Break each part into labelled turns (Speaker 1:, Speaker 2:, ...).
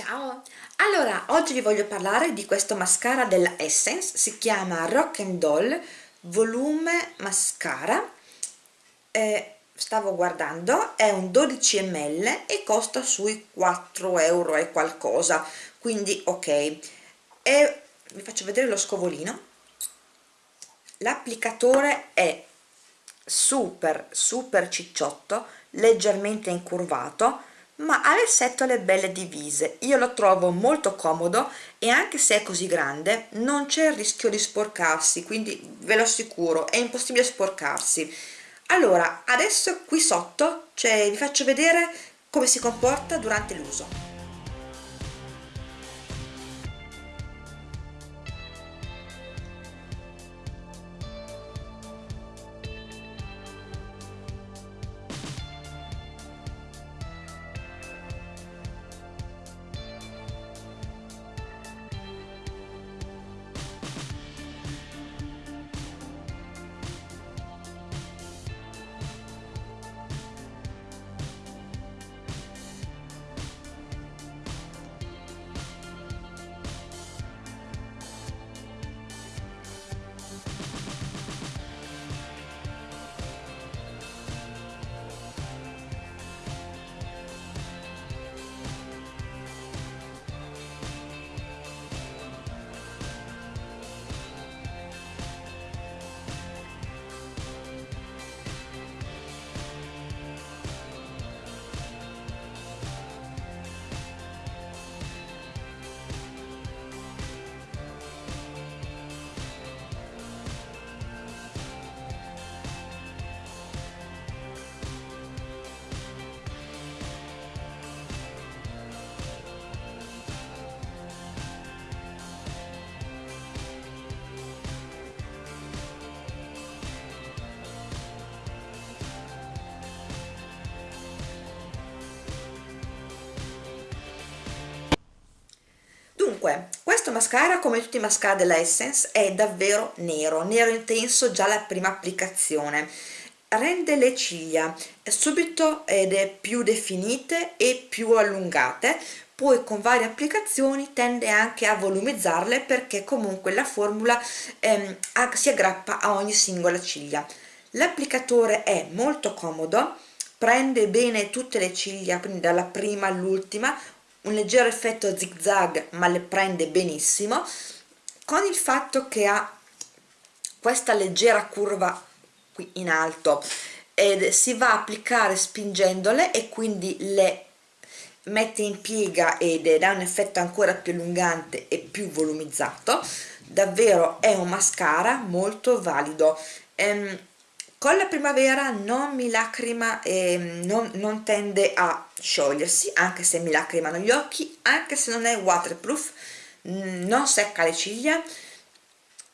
Speaker 1: Ciao! Allora, oggi vi voglio parlare di questo mascara della Essence, si chiama Rock and Doll Volume Mascara, eh, stavo guardando, è un 12 ml e costa sui 4 euro e qualcosa, quindi ok. E vi faccio vedere lo scovolino, l'applicatore è super super cicciotto, leggermente incurvato, ma ha le setole belle divise. Io lo trovo molto comodo e anche se è così grande non c'è il rischio di sporcarsi quindi ve lo assicuro è impossibile sporcarsi. Allora adesso qui sotto cioè, vi faccio vedere come si comporta durante l'uso Dunque, questo mascara come tutti i mascara della Essence è davvero nero, nero intenso già la prima applicazione. Rende le ciglia subito ed è più definite e più allungate poi con varie applicazioni tende anche a volumizzarle perché comunque la formula ehm, si aggrappa a ogni singola ciglia. L'applicatore è molto comodo prende bene tutte le ciglia quindi dalla prima all'ultima un leggero effetto zig zag ma le prende benissimo con il fatto che ha questa leggera curva qui in alto ed si va a applicare spingendole e quindi le mette in piega ed dà un effetto ancora più allungante e più volumizzato. Davvero è un mascara molto valido. Ehm, con la primavera non mi lacrima e non, non tende a sciogliersi anche se mi lacrimano gli occhi anche se non è waterproof non secca le ciglia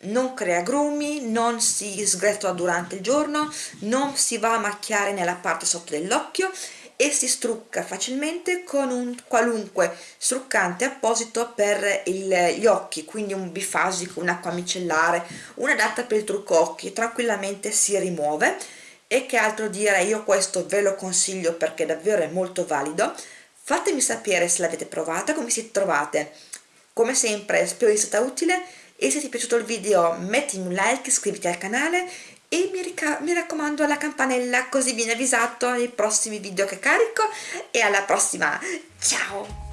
Speaker 1: non crea grumi, non si sgretola durante il giorno, non si va a macchiare nella parte sotto dell'occhio e si strucca facilmente con un qualunque struccante apposito per il, gli occhi quindi un bifasico, un'acqua micellare un'adatta per il trucco occhi tranquillamente si rimuove. E che altro dire io questo ve lo consiglio perché davvero è molto valido. Fatemi sapere se l'avete provata come siete trovate. Come sempre spero di stata utile. E se ti è piaciuto il video mettimi un like iscriviti al canale e mi, mi raccomando la campanella così viene avvisato nei prossimi video che carico e alla prossima. Ciao